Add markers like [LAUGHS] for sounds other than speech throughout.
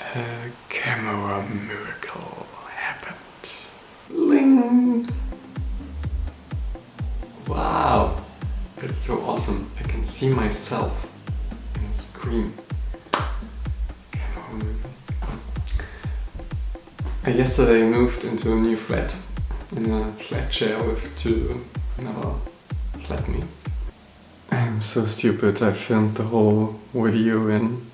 A camera miracle happened. Ling! Wow! It's so awesome. I can see myself in the screen. I yesterday moved into a new flat in a flat share with two another flatmates. I'm so stupid. I filmed the whole video in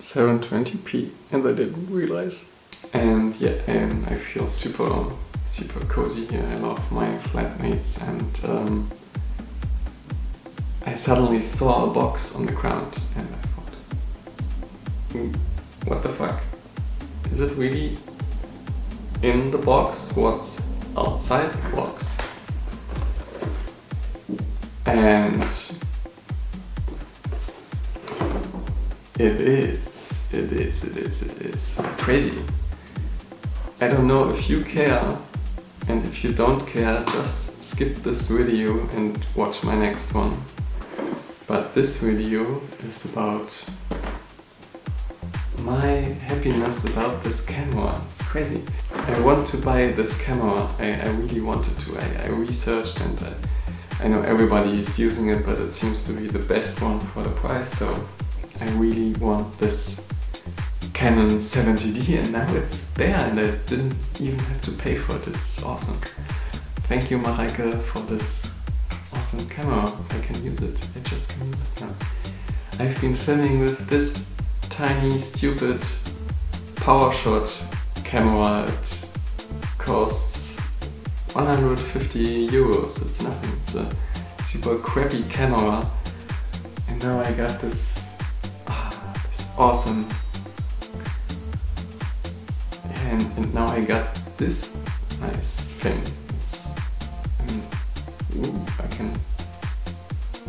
720p and I didn't realize. And yeah, and I feel super, super cozy here. I love my flatmates and um, I suddenly saw a box on the ground and I thought, "Hmm, what the fuck? Is it really in the box? What's outside the box? And it is, it is, it is, it is crazy. I don't know if you care and if you don't care just skip this video and watch my next one. But this video is about my happiness about this camera. It's crazy. I want to buy this camera. I, I really wanted to. I, I researched and I, I know everybody is using it, but it seems to be the best one for the price. So I really want this Canon 70D and now it's there and I didn't even have to pay for it. It's awesome. Thank you Mareike for this awesome camera. I can use it. I just can use it now. I've been filming with this tiny stupid PowerShot camera. It costs 150 euros. It's nothing. It's a super crappy camera. And now I got this, ah, this awesome and, and now I got this nice thing. It's, I mean, ooh, I can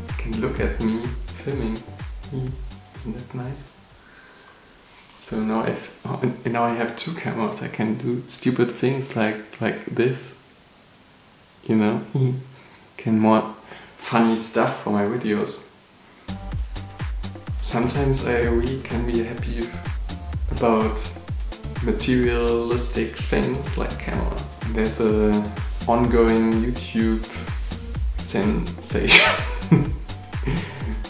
I can look at me filming. Hmm, isn't that nice? So now I've and uh, now I have two cameras. I can do stupid things like like this. You know, hmm, can more funny stuff for my videos. Sometimes I really can be happy about materialistic things like cameras. There's a ongoing YouTube sensation. [LAUGHS]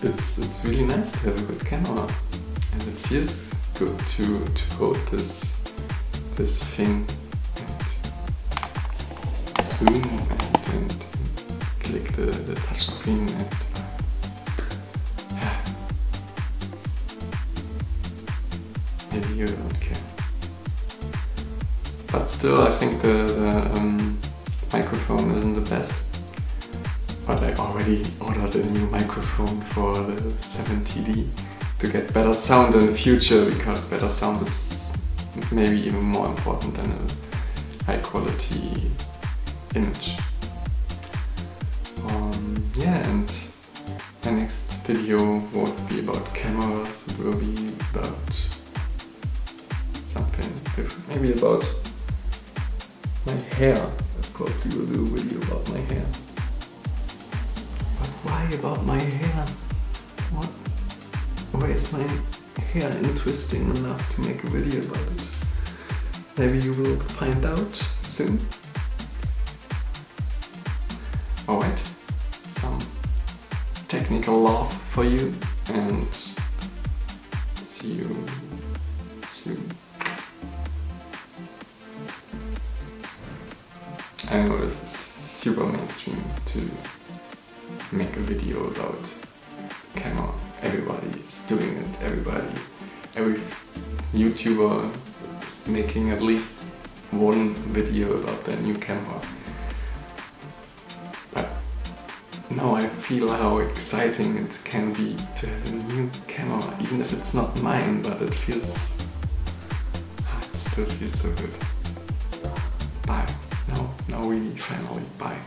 it's it's really nice to have a good camera and it feels good to to hold this this thing and zoom and, and click the, the touch screen and [SIGHS] maybe you don't care. But still, I think the, the um, microphone isn't the best. But I already ordered a new microphone for the 70D to get better sound in the future because better sound is maybe even more important than a high quality image. Um, yeah, and my next video won't be about cameras, it will be about something different, maybe about my hair. Of course you will do a video about my hair. But why about my hair? What? Why is my hair interesting enough to make a video about it? Maybe you will find out soon. Alright, some technical love for you and see you soon. I know this is super mainstream to make a video about camera. Everybody is doing it, everybody, every YouTuber is making at least one video about their new camera. But now I feel how exciting it can be to have a new camera, even if it's not mine, but it feels... Ah, it still feels so good. Bye. No, we really, finally, bye.